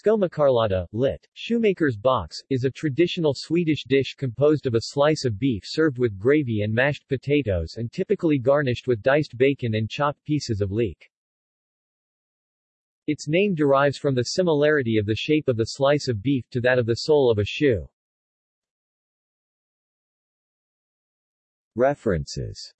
Skomakarlåda, lit. Shoemaker's box, is a traditional Swedish dish composed of a slice of beef served with gravy and mashed potatoes and typically garnished with diced bacon and chopped pieces of leek. Its name derives from the similarity of the shape of the slice of beef to that of the sole of a shoe. References